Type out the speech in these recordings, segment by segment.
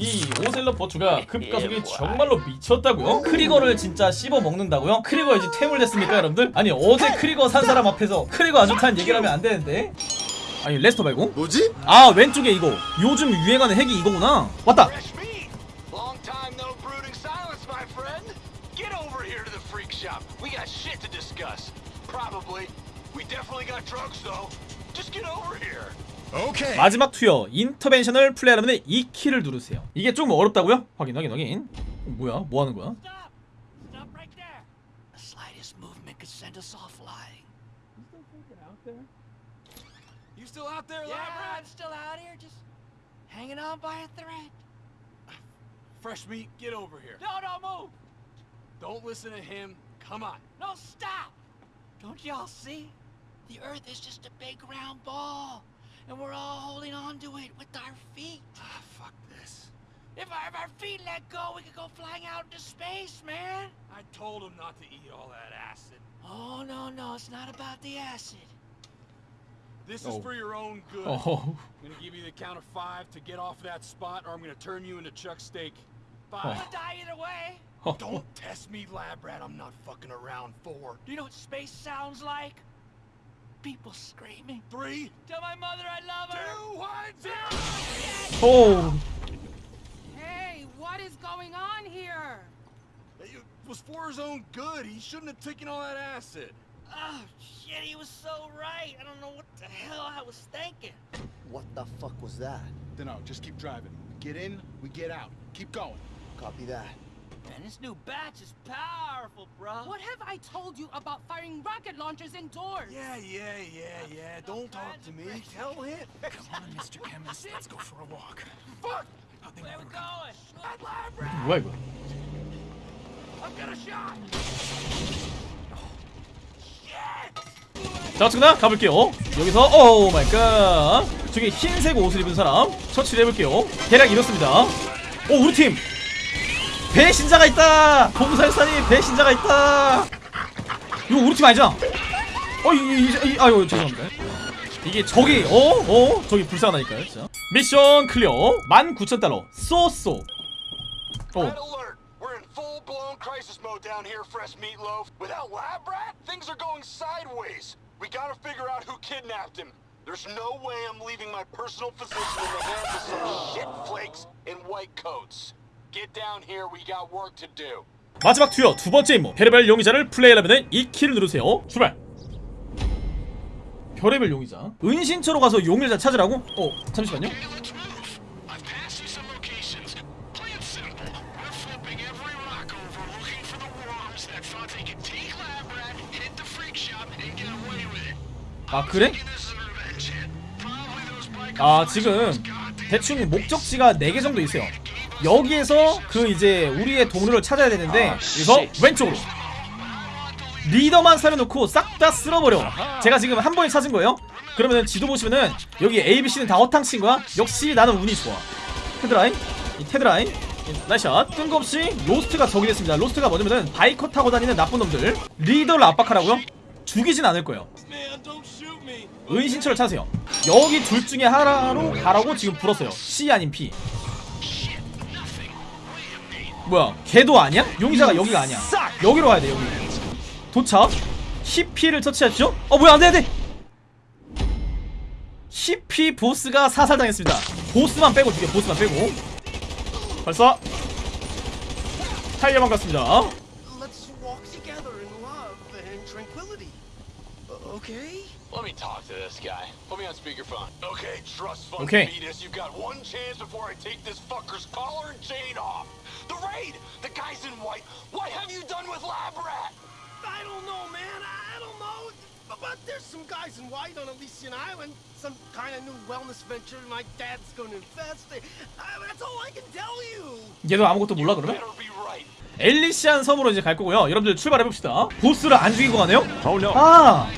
이 오셀러 버추가 급가속이 정말로 미쳤다고요? 크리거를 진짜 씹어 먹는다고요? 크리거 이제 퇴물 됐습니까 여러분들? 아니 어제 크리거 산 사람 앞에서 크리거 안 좋다는 얘기를 하면 안 되는데. 아니 레스터 말고? 뭐지? 아 왼쪽에 이거. 요즘 유행하는 핵이 이거구나. 왔다 오케이. 마지막 투여 인터벤션을 플레이하려면 이 키를 누르세요 이게 좀 어렵다고요? 확인 확인 확인 어, 뭐야 뭐 하는 거야? Stop! Stop right there! The slightest movement could send us offline. You still out there, Yeah, Labrat? I'm still out here, just hanging on by a thread. Fresh meat, get over here. No, no, move! Don't listen to him. Come on. No, stop! Don't y'all see? The Earth is just a big round ball, and we're all holding on to it with our feet. Ah, fuck this. If our, if our feet let go, we could go flying out into space, man. I told him not to eat all that acid. Oh, no, no, it's not about the acid. This Oh. is for your own good. Oh. I'm gonna give you the count of five to get off that spot, or I'm gonna turn you into Chuck Steak. Oh. I'm gonna die either way. Don't test me, lab rat. I'm not fucking around. Four, Do you know what space sounds like? People screaming. three, Tell my mother I love her. two, one, zero. 오 Hey, what is going on here? It was for his own good. He shouldn't have taken all that acid. Oh shit, he was so right. I don't know what the hell I was thinking. What the fuck was that? Dunno, just keep driving. We get in, we get out. Keep going. Copy that. Man, this new batch is powerful, bro. What have I told you about firing rocket launchers indoors? Yeah, yeah, yeah, yeah. Don't talk to me. Tell him. Come on, Mr. Chemist. Let's go for a walk. Fuck! Where we going? Lab rat! 뭐야 이거 I've got a shot! 자 지금 가볼게요 여기서 오 마이 갓 저기 흰색 옷을 입은 사람 처치를 해볼게요 대략 이렇습니다 오 우리 팀 배신자가 있다 bom살산이 배신자가 있다 이거 우리 팀 아니잖아 어 이, 이, 이, 아유 죄송합니다 이게 저기 어? 어? 저기 불쌍하다니까요 진짜 미션 클리어 19,000달러 쏘쏘 어 crisis mode down here, fresh meatloaf. Without lab rat, things are going sideways. We gotta figure out who kidnapped him. There's no way I'm leaving my personal physician in the hands of some shit flakes in white coats. 마지막 투여 두 번째 임무 별의별 용의자를 플레이하려면 이 키를 누르세요 출발 별의별 용의자 은신처로 가서 용의자 찾으라고? 어 잠시만요. 아 그래? 아 지금 대충 목적지가 4개 정도 있어요 여기에서 그 이제 우리의 동료를 찾아야 되는데 여기서 왼쪽으로. 리더만 살려놓고 싹 다 쓸어버려. 제가 지금 한 번에 찾은 거예요. 그러면 지도 보시면은 여기 ABC는 다 허탕친 거야. 역시 나는 운이 좋아. 테드라인? 이 테드라인? 이 nice shot. 뜬금없이 로스트가 적이 됐습니다. 로스트가 뭐냐면은 바이커 타고 다니는 나쁜 놈들. 리더를 압박하라고요? 죽이진 않을 거예요. 은신처를 찾으세요. 여기 둘 중에 하나로 가라고 지금 불었어요. C 아닌 P 뭐야 걔도 아니야? 용의자가 여기가 아니야. 여기로 가야 돼 여기. 도착. 히피를 처치했죠? 어 뭐야 안돼 안돼. 히피 보스가 사살당했습니다. 보스만 빼고 죽여 보스만 빼고. 발사. 타이어만 갔습니다 okay? Let me talk to this guy. Put me on speakerphone. Okay, trust fund Okay. fetus. You've got one chance before I take this fucker's collar and chain off. The raid! The guy's in white. What have you done with Lab Rat? I don't know, man. I I don't know. But, there's some guys in white on Elysian Island. Some kind of new wellness venture my dad's going to invest in. I, that's all I can tell you. 얘도 아무것도 몰라 그러면? Better be right. 엘리시안 섬으로 이제 갈 거고요. 여러분들 출발해봅시다. 보스를 안 죽이고 가네요? 아,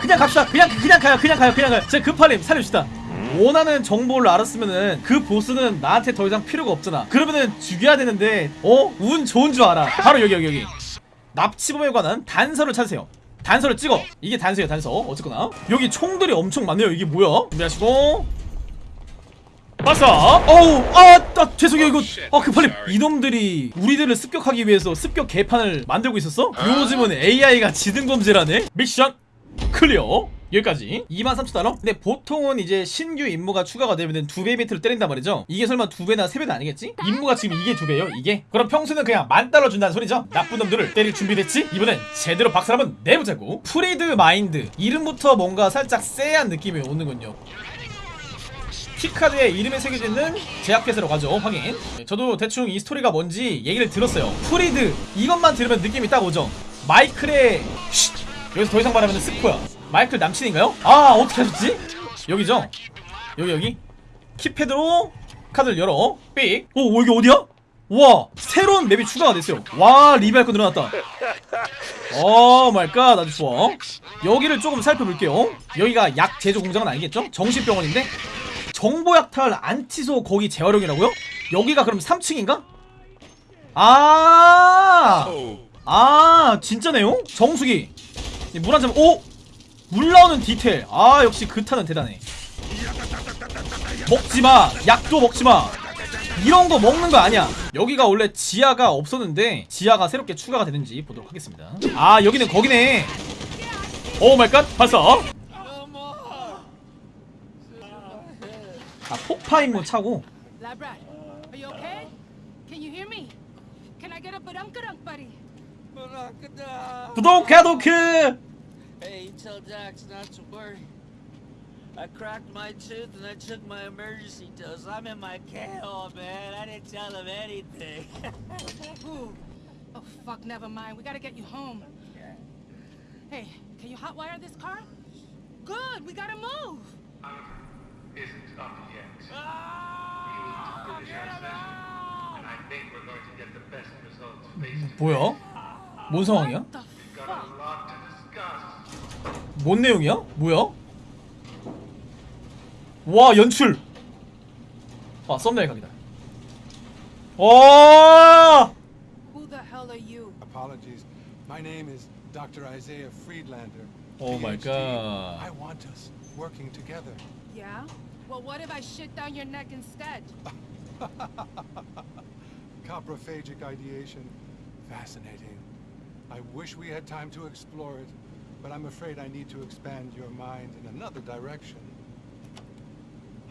그냥 갑시다. 그냥, 그냥 가요. 그냥 가요. 그냥 가요. 제 급할림 살립시다. 원하는 정보를 알았으면은 그 보스는 나한테 더 이상 필요가 없잖아. 그러면은 죽여야 되는데, 어? 운 좋은 줄 알아. 바로 여기, 여기, 여기. 납치범에 관한 단서를 찾으세요. 단서를 찍어. 이게 단서예요, 단서. 어쨌거나. 여기 총들이 엄청 많네요. 이게 뭐야? 준비하시고. 빠싸 어우 아, 아 죄송해요 이거 아 급하게 이놈들이 우리들을 습격하기 위해서 습격 개판을 만들고 있었어? 요즘은 AI가 지능검질하네 미션 clear 여기까지 23,000달러? 근데 보통은 이제 신규 임무가 추가가 되면 두 배 비트를 때린단 말이죠 이게 설마 두 배나 세 배는 아니겠지? 임무가 지금 이게 두 배예요 이게? 그럼 평소는 그냥 만 달러 준다는 소리죠? 나쁜 놈들을 때릴 준비됐지? 이번엔 제대로 박살 한번 내보자고 프리드 마인드 이름부터 뭔가 살짝 쎄한 느낌이 오는군요 key card에 이름이 새겨져 있는 제약회사로 가죠 확인 네, 저도 대충 이 스토리가 뭔지 얘기를 들었어요 프리드 이것만 들으면 느낌이 딱 오죠 마이클의 쉿! 여기서 더 이상 말하면 스포야 마이클 남친인가요? 아 어떻게 하셨지? 여기죠? 여기 여기 키패드로 카드를 열어 삑 오, 여기 어디야? 우와 새로운 맵이 추가가 됐어요 와 리뷰할 거 늘어났다 oh my god 아주 좋아 여기를 조금 살펴볼게요 여기가 약 제조 공장은 아니겠죠? 정신병원인데 정보약탈 안티소 거기 재활용이라고요? 여기가 그럼 3층인가? 아, 아, 진짜네요? 정수기. 물 한 잔, 오! 물 나오는 디테일. 아, 역시 그타는 대단해. 먹지마. 약도 먹지마. 이런 거 먹는 거 아니야. 여기가 원래 지하가 없었는데, 지하가 새롭게 추가가 되는지 보도록 하겠습니다. 아, 여기는 거기네. 오 마이 갓, 발사. 아, 폭파 임무 차고. 부동카도크! Hey, tell Dax not to worry. I cracked my tooth and I took my emergency dose. I'm in my KO, man. I didn't tell him anything. Ooh. Oh, fuck, never mind. We gotta get you home. Hey, can you hotwire this car? Good, we gotta move. isn't up yet. Ah, We will finish our session, and I think we're going to get the best results face to 뭐야? 뭔 상황이야? 뭔 내용이야? 뭐야? 와 연출 아 썸네일 각이다 와 Who the hell are you? Apologies. My name is Dr. Isaiah Friedlander. Oh my PhD. God. I want us working together. Yeah? Well, what if I shit down your neck instead? Coprophagic ideation. Fascinating. I wish we had time to explore it, but I'm afraid I need to expand your mind in another direction.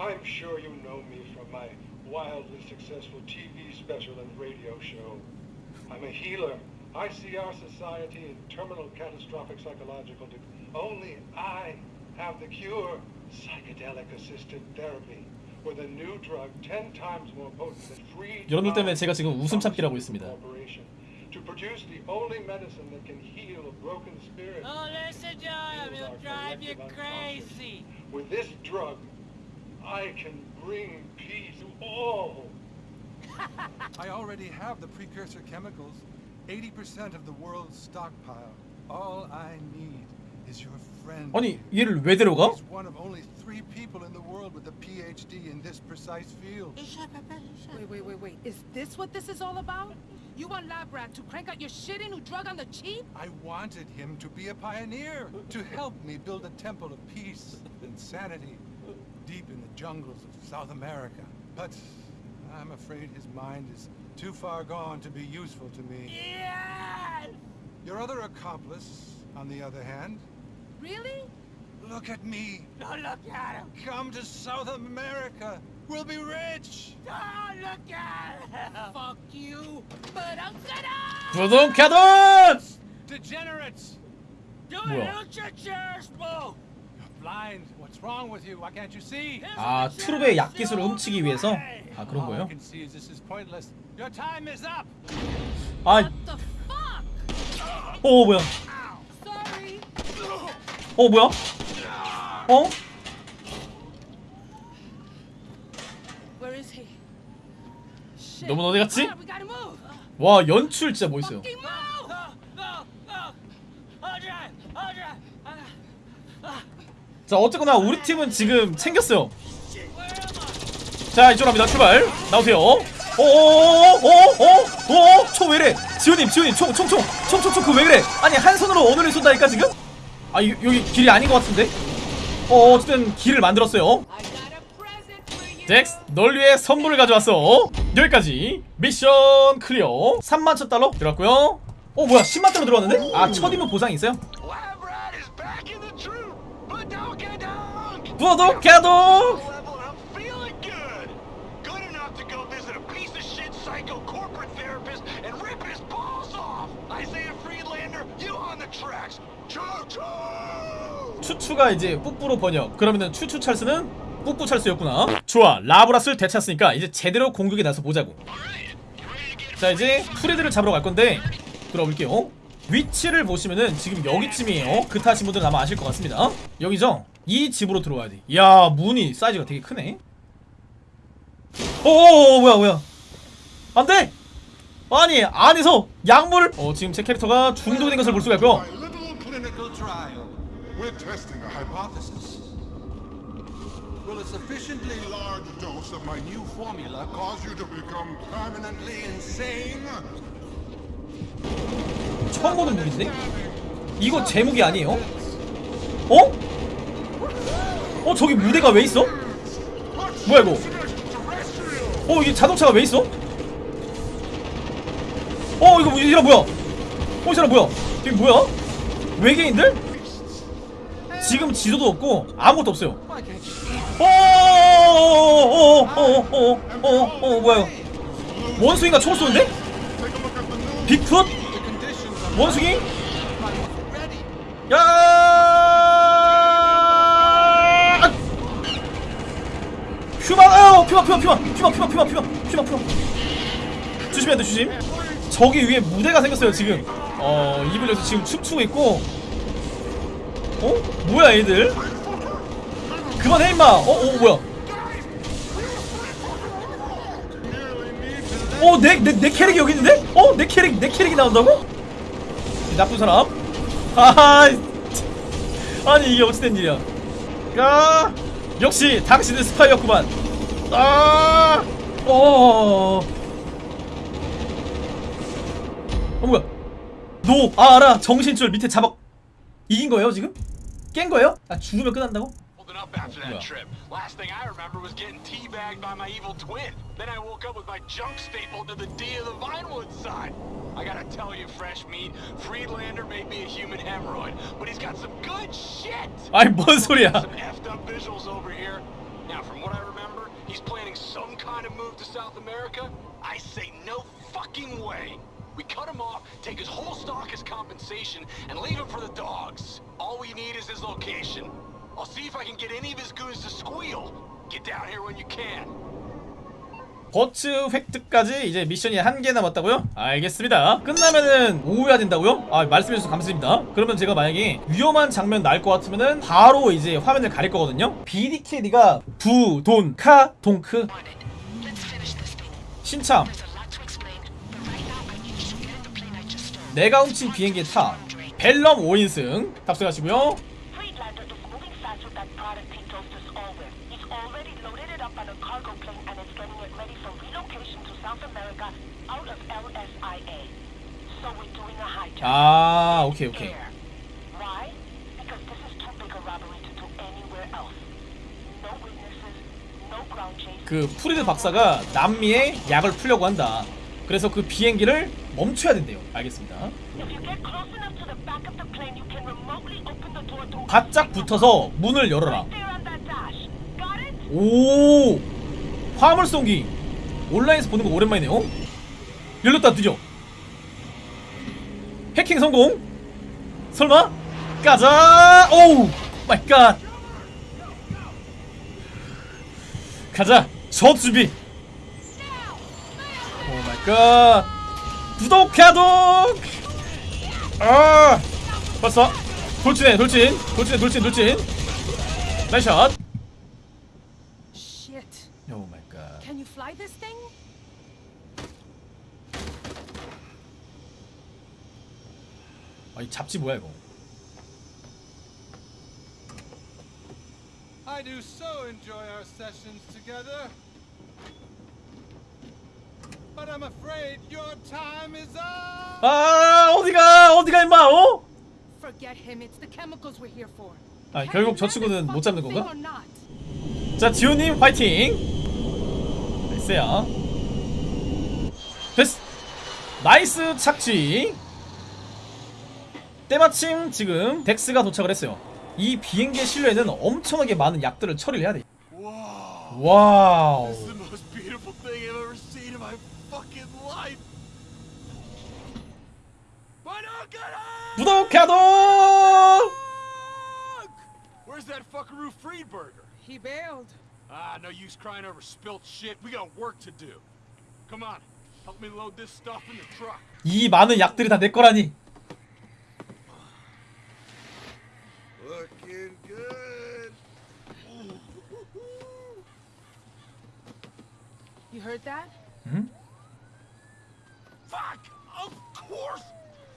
I'm sure you know me from my wildly successful TV special and radio show. I'm a healer. I see our society in terminal catastrophic psychological de- Only I have the cure. Psychedelic assisted therapy. With a new drug 10 times more potent than free 여러분들 때문에 제가 지금 웃음 참기라고 있습니다. corporation to produce the only medicine that can heal a broken spirit. oh, listen to him. He'll drive you crazy. With this drug, I can bring peace to all. I already have the precursor chemicals. 80% of the world's stockpile. All I need is your friend. 아니 얘를 왜 데려가? He's one of only three people in the world with a PhD in this precise field. Wait, wait, wait, wait. Is this what this is all about? You want Lab Rat to crank out your shitty new drug on the cheap? I wanted him to be a pioneer, to help me build a temple of peace and sanity deep in the jungles of South America. But I'm afraid his mind is too far gone to be useful to me. Yes! Your other accomplice, on the other hand, Really? look at me. Don't look at him. Come to South America. We'll be rich. Don't look at him. Fuck you. But I'm gonna. 부동카돈! Degenerates. Do it. Don't your chairs move. You're blind. What's wrong with you? Why can't you see? 아 트룹의 약 기술을 훔치기 위해서 아 그런 거예요? Your time is up. 아, What the fuck? 어 뭐야? 어 뭐야? 어? Where is he? Shit. 너무 어디 갔지? Ah. 와 연출 진짜 멋있어요. 자 어쨌거나 우리 팀은 지금 챙겼어요. 자 이쪽으로 합니다. 출발. 나오세요. 오오오오오오오 총 왜래? 지호님 지호님 총 총 총 총 총 총 그왜 그래? 아니 한 손으로 어느를 쏜다니까 지금? 아 여, 여기 길이 아닌 것 같은데? 어 어쨌든 길을 만들었어요. 잭스 널 위해 선물을 가져왔어 여기까지 미션 클리어 3만 천 달러 들어갔고요 어 뭐야 10만 달러 들어왔는데? 아 첫이면 보상이 있어요? 구독 개독 추추가 이제 뿌뿌로 번역 그러면은 추추 찰스는 뿌뿌 찰스였구나. 좋아 라브라스를 되찾았으니까 이제 제대로 공격에 나서 보자고. 자 이제 프레드를 잡으러 갈 건데 들어볼게요. 위치를 보시면은 지금 여기쯤이에요. 그 타신 분들은 아마 아실 것 같습니다. 여기죠? 이 집으로 들어와야 돼. 이야 문이 사이즈가 되게 크네. 오오오 뭐야 뭐야. 안돼! 아니 안에서 약물을 어 지금 제 캐릭터가 중독된 것을 볼 수가 있고요 Will a sufficiently large dose of my new formula cause you to become permanently insane? 처음 보는 무기인데? 이거 제 무기 아니에요? 어? 어 저기 무대가 왜 있어? 뭐야 이거? 어 이게 자동차가 왜 있어? 어 이거 이 사람 뭐야? 어 이 사람 뭐야? 이게 뭐야? 외계인들? 지금 지도도 없고 아무것도 없어요. 어어어어어어어어 뭐야 이거? 원숭이가 총 쏘는데? 빅풋? 원숭이? 야! 아! 퓨마, 아, 퓨마, 퓨마, 퓨마, 퓨마, 퓨마, 퓨마, 퓨마, 퓨마, 퓨마. 조심해야 돼, 조심. 저기 위에 무대가 생겼어요, 지금. 어, 여서 지금 춤추고 있고. 어? 뭐야, 얘들? 그만해, 임마. 어, 어, 뭐야? 어, 내, 내, 내 캐릭이 여기 있는데? 어, 내 캐릭, 내 캐릭이 나온다고? 이 나쁜 사람? 하하, 아니 이게 어찌된 일이야? 야, 역시 당신은 스파이였구만. 아, 어, 어 뭐야? 노, 아 알아. 정신줄 밑에 잡아 이긴 거예요 지금? 깬 거예요? 아 죽으면 끝난다고? Holding up after that trip. Last thing I remember was getting teabagged by my evil twin. Then I woke up with my junk stapled to the D of the Vinewood sign. I gotta tell you, fresh meat, Friedlander may be a human hemorrhoid, but he's got some good shit. 아니 뭔 소리야? Some effed up visuals over here. Now, from what I remember, he's planning some kind of move to South America. I say no fucking way. We cut him off, take his whole stock as compensation, and leave him for the dogs. All we need is his location. I'll see if I can get any of his goons to squeal. Get down here when you can. 버츠 획득까지 이제 미션이 한 개 남았다고요? 알겠습니다. 끝나면은 오후야 된다고요? 아 말씀해주셔서 감사드립니다. 그러면 제가 만약에 위험한 장면 날 것 같으면은 바로 이제 화면을 가릴 거거든요. BDKD가 부, 돈, 카, 동크 신참 내가 훔친 비행기에 타 벨럼 5인승 탑승하시고요. Friedlander is moving fast with that product he told us all with. He's already loaded it up on a cargo plane and is getting it ready for relocation to South America out of LSIA. So we're doing a hijack. 아 오케이 오케이. 그 프리드 박사가 남미에 약을 풀려고 한다. 그래서 그 비행기를 멈춰야 된대요. 알겠습니다. 바짝 붙어서 문을 열어라. 오 화물 쏘기 온라인에서 보는 거 오랜만이네요. 열렸다 드디어. 해킹 성공. 설마? 가자. 오우 마이 갓. 가자. 저 준비. 오 마이 갓. 구독 가독. 아 벌써 돌진해 돌진 돌진해 돌진 돌진. 나이샷. 오 마이 갓. Can you fly this thing? 아 이 잡지 뭐야 이거? I do so enjoy our sessions together. But I'm afraid your time is up. 아 어디가 어디가 임마 어? Forget him. It's the chemicals we're here for. 아 결국 저 친구는 못 잡는 건가? 자 지호님 화이팅. 나이스야 됐어 나이스 착지 때마침 지금 덱스가 도착을 했어요 이 비행기의 실내에는 엄청나게 많은 약들을 처리를 해야 돼 와우 the most beautiful thing I've ever seen in my fucking life. 구독해도 Where's that fuckaroo Friedberger? He bailed. Ah, no use crying over spilt shit. We got work to do. Come on, help me load this stuff in the truck. 이 많은 약들이 다 내 거라니 heard that? Fuck! Of course!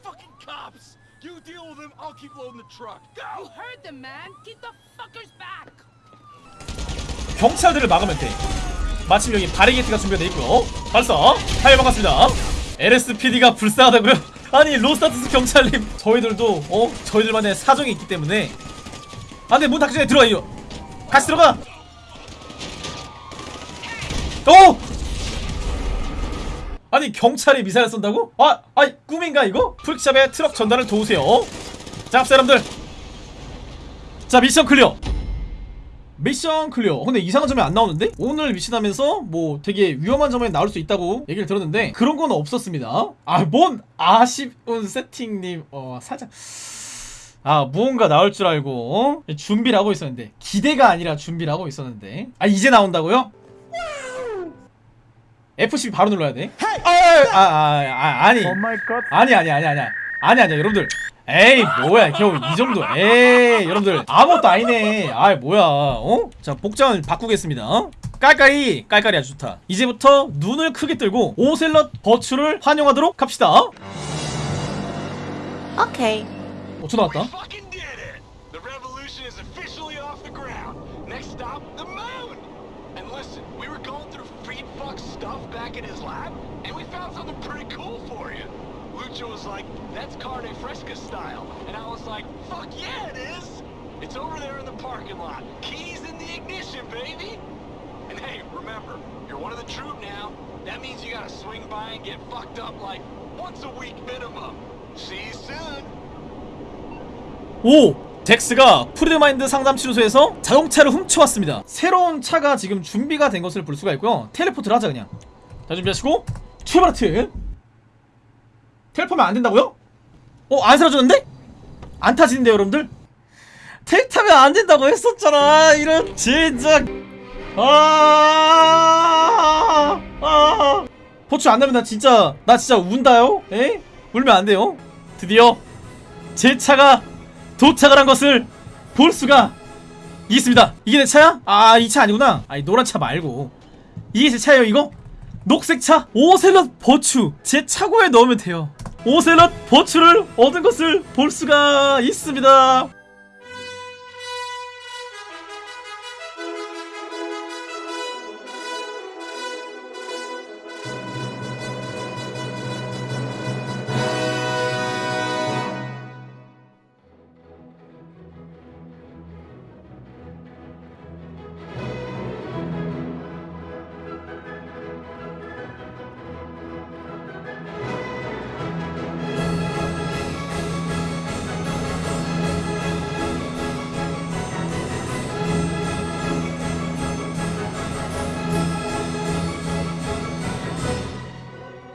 Fucking cops! You deal with them, I'll keep loading the truck. You Go! heard them, man. Keep the fuckers back. 경찰들을 막으면 돼 마침 여기 바리게이트가 준비되어 있고요 발사 hi 반갑습니다 LSPD가 불쌍하다고요? 아니 로스타트스 경찰님 저희들도 어? 저희들만의 사정이 있기 때문에 안돼 문 닫기 전에 들어가 이거 같이 들어가 오! 아니 경찰이 미사일 쏜다고? 아, 아이 꿈인가 이거? 풀샵에 트럭 전달을 도우세요 자 사람들 자 미션 clear 미션 clear 근데 이상한 점이 안 나오는데? 오늘 미션 하면서 뭐 되게 위험한 점이 나올 수 있다고 얘기를 들었는데 그런 건 없었습니다 아 뭔 아쉬운 세팅님 어 살짝 아 무언가 나올 줄 알고 어? 준비를 하고 있었는데 기대가 아니라 준비를 하고 있었는데 아 이제 나온다고요? F12 바로 눌러야 돼? 아, 아, 아, 아, 아니. 아니 아니 아니 아니. 아니 아니 여러분들. 에이 뭐야 겨우 이 정도. 에이 여러분들. 아무것도 아니네. 아이 뭐야 어? 자 복장을 바꾸겠습니다 어? 깔깔이 깔깔이 아주 좋다. 이제부터 눈을 크게 뜨고 오셀럿 버추를 환영하도록 합시다 Okay. 어 전화 왔다 Back in his lab, and we found something pretty cool for you. Lucho was like, that's carne fresca style. And I was like, fuck yeah, it is! It's over there in the parking lot. Keys in the ignition, baby! And hey, remember, you're one of the troop now. That means you gotta swing by and get fucked up like once a week minimum. See you soon! 오! 덱스가 프리드마인드 상담치료소에서 자동차를 훔쳐왔습니다 새로운 차가 지금 준비가 된 것을 볼 수가 있고요 텔레포트를 하자 그냥 자 준비하시고 출발 하트 텔레포면 안 된다고요? 어? 안 사라졌는데? 안 타지는데 여러분들? 텔 타면 안 된다고 했었잖아 이런 진짜 아, 아. 포츠 안 나면 나 진짜 나 진짜 운다요? 에? 울면 안 돼요 드디어 제 차가 도착을 한 것을 볼 수가 있습니다. 이게 내 차야? 아, 이 차 아니구나. 아니, 노란 차 말고. 이게 제 차예요, 이거? 녹색 차? 오셀럿 버추. 제 차고에 넣으면 돼요. 오셀럿 버추를 얻은 것을 볼 수가 있습니다.